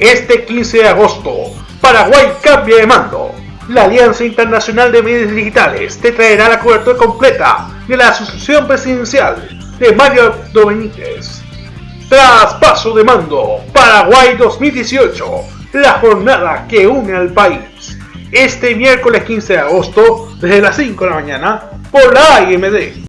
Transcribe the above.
Este 15 de agosto, Paraguay cambia de mando. La Alianza Internacional de Medios Digitales te traerá la cobertura completa de la Asociación Presidencial de Mario Domínguez. Traspaso de mando, Paraguay 2018, la jornada que une al país. Este miércoles 15 de agosto, desde las 5 de la mañana, por la AMD.